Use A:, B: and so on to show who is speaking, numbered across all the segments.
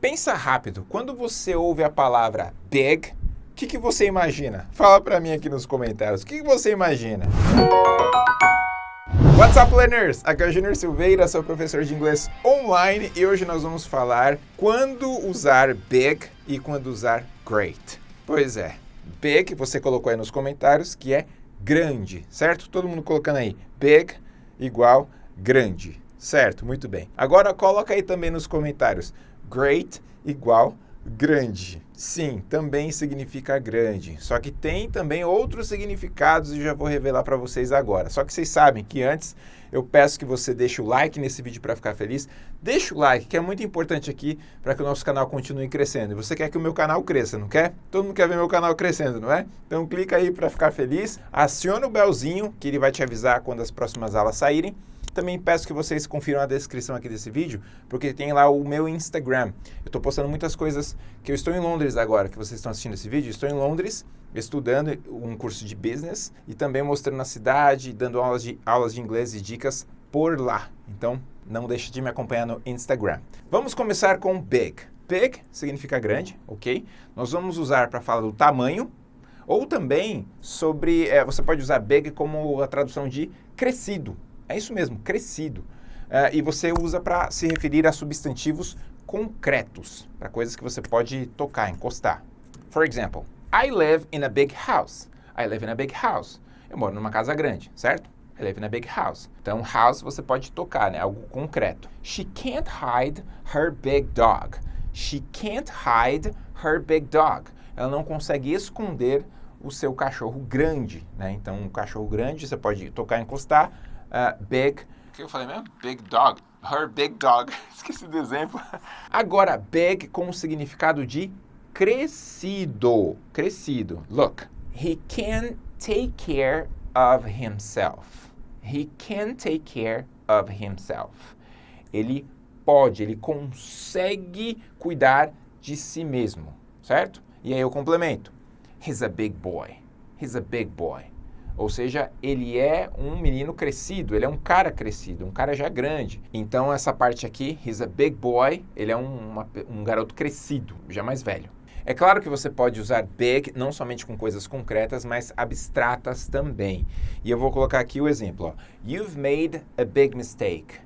A: Pensa rápido, quando você ouve a palavra big, o que, que você imagina? Fala para mim aqui nos comentários, o que, que você imagina? What's up, learners? Aqui é o Junior Silveira, sou professor de inglês online e hoje nós vamos falar quando usar big e quando usar great. Pois é, big você colocou aí nos comentários que é grande, certo? Todo mundo colocando aí big igual grande, certo? Muito bem. Agora coloca aí também nos comentários great igual grande. Sim, também significa grande. Só que tem também outros significados e já vou revelar para vocês agora. Só que vocês sabem que antes eu peço que você deixe o like nesse vídeo para ficar feliz. Deixa o like, que é muito importante aqui para que o nosso canal continue crescendo. E você quer que o meu canal cresça, não quer? Todo mundo quer ver meu canal crescendo, não é? Então clica aí para ficar feliz. Aciona o belzinho, que ele vai te avisar quando as próximas aulas saírem. Também peço que vocês confiram a descrição aqui desse vídeo, porque tem lá o meu Instagram. Eu estou postando muitas coisas que eu estou em Londres agora, que vocês estão assistindo esse vídeo. Estou em Londres estudando um curso de business e também mostrando a cidade, dando aulas de, aulas de inglês e dicas por lá. Então, não deixe de me acompanhar no Instagram. Vamos começar com big. Big significa grande, ok? Nós vamos usar para falar do tamanho, ou também sobre, é, você pode usar big como a tradução de crescido, é isso mesmo, crescido. Uh, e você usa para se referir a substantivos concretos, para coisas que você pode tocar, encostar. For example, I live in a big house. I live in a big house. Eu moro numa casa grande, certo? I live in a big house. Então, house você pode tocar, né? Algo concreto. She can't hide her big dog. She can't hide her big dog. Ela não consegue esconder o seu cachorro grande, né? Então, um cachorro grande você pode tocar, encostar uh, big. O que eu falei mesmo? Big dog. Her big dog. Esqueci do exemplo. Agora, big com o significado de crescido. Crescido. Look. He can take care of himself. He can take care of himself. Ele pode, ele consegue cuidar de si mesmo, certo? E aí eu complemento. He's a big boy. He's a big boy. Ou seja, ele é um menino crescido, ele é um cara crescido, um cara já grande. Então essa parte aqui, he's a big boy, ele é um, uma, um garoto crescido, já mais velho. É claro que você pode usar big não somente com coisas concretas, mas abstratas também. E eu vou colocar aqui o exemplo. Ó. You've made a big mistake.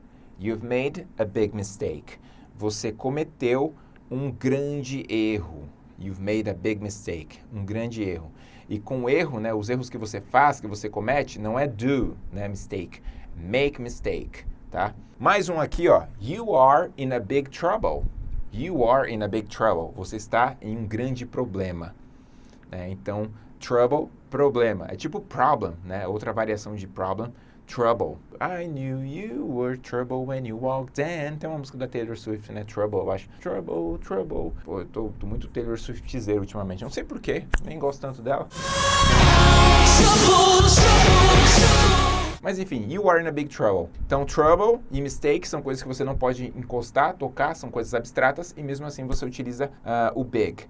A: You've made a big mistake. Você cometeu um grande erro. You've made a big mistake. Um grande erro. E com erro, né, os erros que você faz, que você comete, não é do, né, mistake. Make mistake, tá? Mais um aqui, ó. You are in a big trouble. You are in a big trouble. Você está em um grande problema. Né? Então, trouble, problema. É tipo problem, né? Outra variação de problem Trouble. I knew you were trouble when you walked in. Tem uma música da Taylor Swift, né? Trouble, eu acho. Trouble, trouble. Pô, eu tô, tô muito Taylor Swiftzeiro ultimamente. Não sei porquê, nem gosto tanto dela. Mas enfim, you are in a big trouble. Então, trouble e mistake são coisas que você não pode encostar, tocar, são coisas abstratas e mesmo assim você utiliza uh, o big.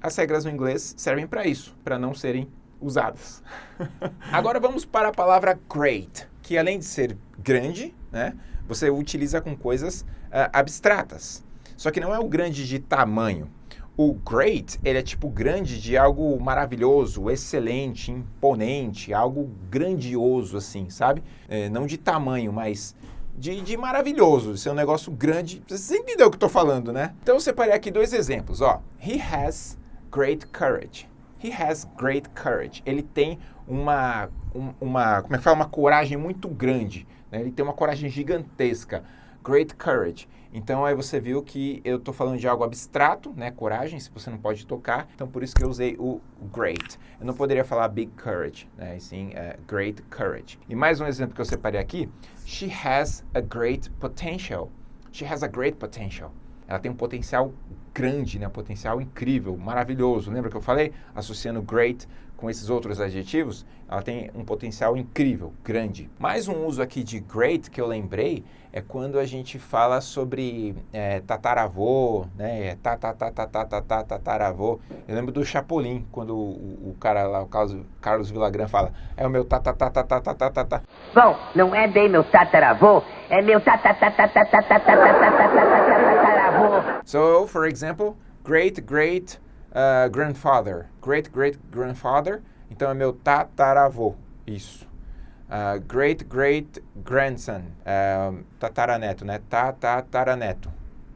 A: As regras no inglês servem para isso, para não serem usadas. Agora vamos para a palavra great que além de ser grande, né, você utiliza com coisas uh, abstratas. Só que não é o grande de tamanho. O great, ele é tipo grande de algo maravilhoso, excelente, imponente, algo grandioso assim, sabe? É, não de tamanho, mas de, de maravilhoso, de ser um negócio grande. Você entendeu o que eu tô falando, né? Então eu separei aqui dois exemplos, ó. He has great courage. He has great courage. Ele tem uma, um, uma como é que fala? Uma coragem muito grande. Né? Ele tem uma coragem gigantesca. Great courage. Então aí você viu que eu estou falando de algo abstrato, né? Coragem, se você não pode tocar. Então por isso que eu usei o great. Eu não poderia falar big courage, né? E sim uh, great courage. E mais um exemplo que eu separei aqui. She has a great potential. She has a great potential. Ela tem um potencial grande, né? Um potencial incrível, maravilhoso. Lembra que eu falei? Associando great com esses outros adjetivos, ela tem um potencial incrível, grande. Mais um uso aqui de great que eu lembrei é quando a gente fala sobre é, tataravô, né? Tataravô. Eu lembro do Chapolin, quando o, o cara lá, o Carlos, Carlos Villagrán fala, é o meu tatatatatatatatata.
B: Bom, não é bem meu tataravô, é meu tatatatatatatatataravô.
A: So, for example, great great uh, grandfather. Great great grandfather. Então é meu tataravô. Isso. Uh, great great grandson. Uh, tataraneto, né? Tataraneto.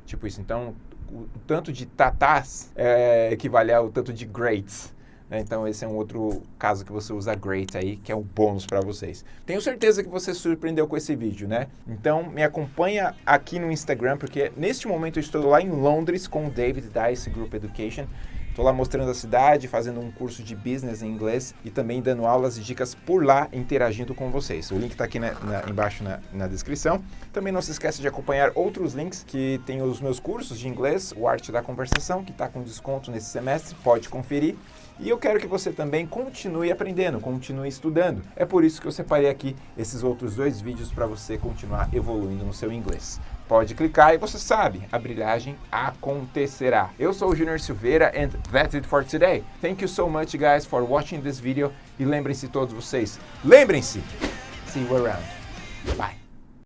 A: Tipo isso. Então, o tanto de tatás é, equivale ao tanto de greats. Né? Então esse é um outro caso que você usa great aí, que é um bônus para vocês. Tenho certeza que você se surpreendeu com esse vídeo, né? Então me acompanha aqui no Instagram, porque neste momento eu estou lá em Londres com o David Dice Group Education Estou lá mostrando a cidade, fazendo um curso de business em inglês e também dando aulas e dicas por lá, interagindo com vocês. O link está aqui na, na, embaixo na, na, descrição. Também não se esqueça de acompanhar outros links que tem os meus cursos de inglês, o Arte da Conversação, que está com desconto nesse semestre, pode conferir. E eu quero que você também continue aprendendo, continue estudando. É por isso que eu separei aqui esses outros dois vídeos para você continuar evoluindo no seu inglês. Pode clicar e você sabe, a brilhagem acontecerá. Eu sou o Junior Silveira and that's it for today. Thank you so much guys for watching this video e lembrem-se todos vocês, lembrem-se, see you around. Bye.